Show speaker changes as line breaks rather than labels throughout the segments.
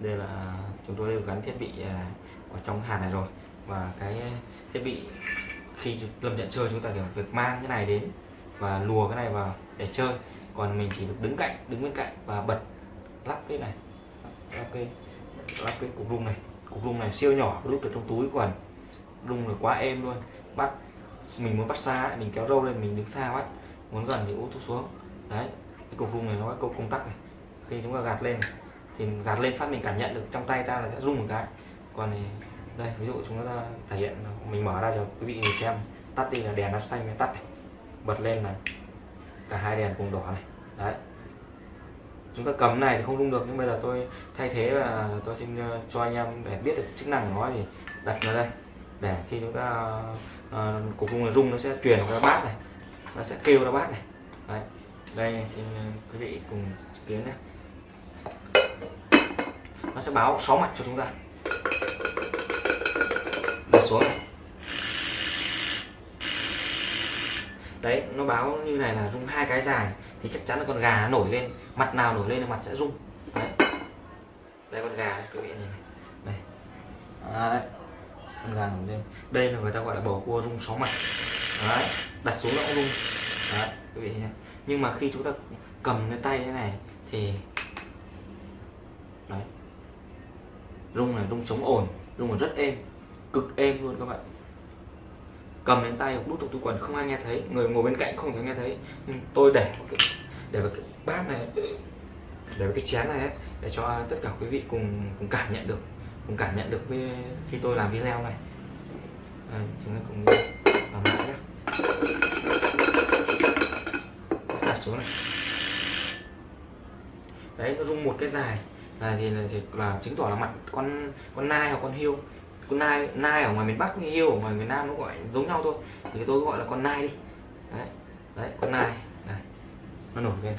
đây là chúng tôi đều gắn thiết bị à, ở trong hạt này rồi. Và cái thiết bị khi lâm nhận chơi chúng ta phải việc mang cái này đến và lùa cái này vào để chơi. Còn mình chỉ được đứng cạnh, đứng bên cạnh và bật lắp cái này, lắp cái lắp cái cục rung này. Cục rung này siêu nhỏ lúc được trong túi quần. Rung là quá êm luôn. Bắt, mình muốn bắt xa mình kéo râu lên, mình đứng xa quá, muốn gần thì út xuống. Đấy, cái cục rung này nó có công công tắc này. Khi chúng ta gạt lên thì gạt lên phát mình cảm nhận được trong tay ta là sẽ rung một cái. Còn này đây ví dụ chúng ta thể hiện mình mở ra cho quý vị nhìn xem. Tắt đi là đèn nó xanh mới tắt này. bật lên là cả hai đèn cùng đỏ này. Đấy. Chúng ta cầm này thì không rung được nhưng bây giờ tôi thay thế và tôi xin ờ, cho anh em để biết được chức năng của nó thì đặt nó đây. Để khi chúng ta ờ, uh, cục rung này rung nó sẽ truyền ra bát này. Nó sẽ kêu ra bát này. Đấy. Đây xin ờ, quý vị cùng chứng kiến nhé nó sẽ báo sáu mặt cho chúng ta. Đặt xuống này. Đấy nó báo như này là rung hai cái dài thì chắc chắn là con gà nổi lên mặt nào nổi lên là mặt sẽ rung. Đấy. Đây con gà này quý vị nhìn này. Đây. À, đấy con gà nổi lên. Đây là người ta gọi là bầu cua rung sáu mặt. Đấy đặt xuống nó cũng rung. Đấy quý vị nhé nhưng mà khi chúng ta cầm lên tay thế này thì đấy rung này rung chống ổn, rung là rất êm cực êm luôn các bạn. Cầm lên tay đút trong túi quần không ai nghe thấy. Người ngồi bên cạnh không thể nghe thấy. Nhưng tôi để cái để vào cái bát này để vào cái chén này ấy, để cho tất cả quý vị cùng cùng cảm nhận được cùng cảm nhận được với khi tôi làm video này. À, chúng ta cùng làm lại nhé đặt xuống này. Đấy nó rung một cái dài là gì là, thì là chứng tỏ là mặt con con nai hoặc con hiêu con nai nai ở ngoài miền bắc như hiêu ở ngoài miền nam nó gọi giống nhau thôi. Thì tôi gọi là con nai đi. Đấy đấy con nai này nó nổi lên.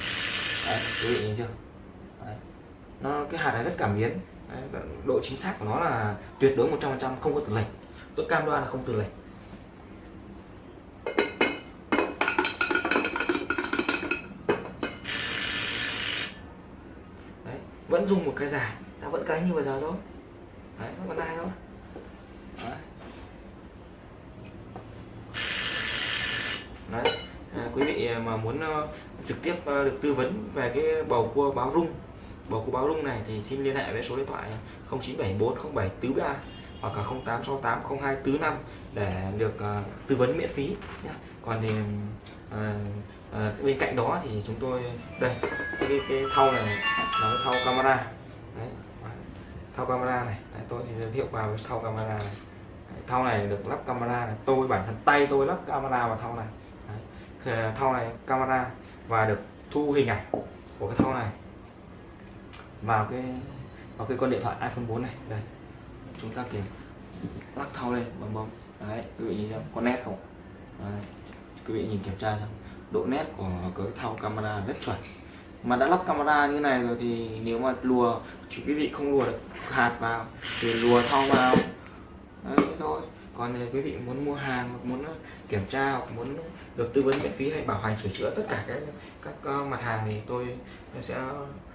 Đấy quý vị nhìn chưa? Đấy. nó cái hạt này rất cảm biến. Đấy, độ chính xác của nó là tuyệt đối 100% không có từ lệch. Tôi cam đoan là không từ lệch. Vẫn dùng một cái dài ta vẫn đánh như bây giờ thôi. Đấy nó còn ai thôi. Đấy. À, quý vị mà muốn uh, trực tiếp uh, được tư vấn về cái bầu cua báo rung bầu cua báo rung này thì xin liên hệ với số điện thoại ờ, 0974 07 tứ ba hoặc là 0868 02 tứ năm để được uh, tư vấn miễn phí nhé. còn thì uh, uh, bên cạnh đó thì chúng tôi đây cái, cái thau này là cái thau camera đấy thau camera này đấy, tôi thì giới thiệu vào cái thau camera này đấy, thau này được lắp camera này. tôi bản thân tay tôi lắp camera vào thau này đấy. thau này camera và được thu hình ảnh của cái thau này vào cái vào cái con điện thoại iPhone 4 này đây chúng ta kiểm lắc thau lên bằng bông đấy, quý vị nhìn xem, có nét không? Đấy. quý vị nhìn kiểm tra xem. Độ nét của cái thau camera rất chuẩn. Mà đã lắp camera như này rồi thì nếu mà lùa chú quý vị không lùa được, hạt vào, thì lùa thau vào. Đấy thôi. Còn nếu quý vị muốn mua hàng hoặc muốn ờ, kiểm tra hoặc muốn được tư vấn miễn phí hay bảo hành sửa chữa tất cả các các mặt hàng thì tôi sẽ